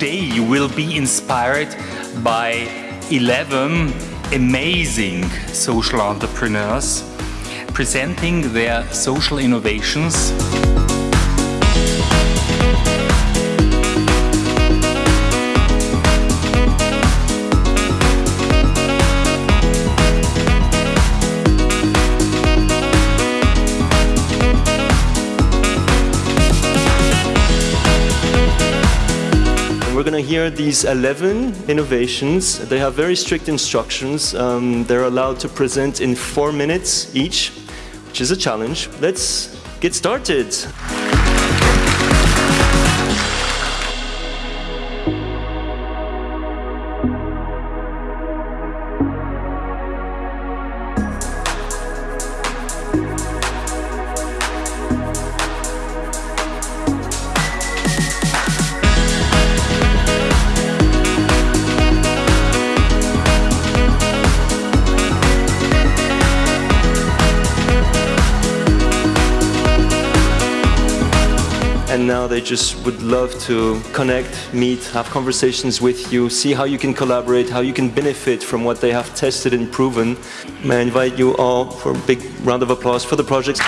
today you will be inspired by 11 amazing social entrepreneurs presenting their social innovations. We're going to hear these 11 innovations. They have very strict instructions. Um, they're allowed to present in four minutes each, which is a challenge. Let's get started. And now they just would love to connect, meet, have conversations with you, see how you can collaborate, how you can benefit from what they have tested and proven. May I invite you all for a big round of applause for the projects.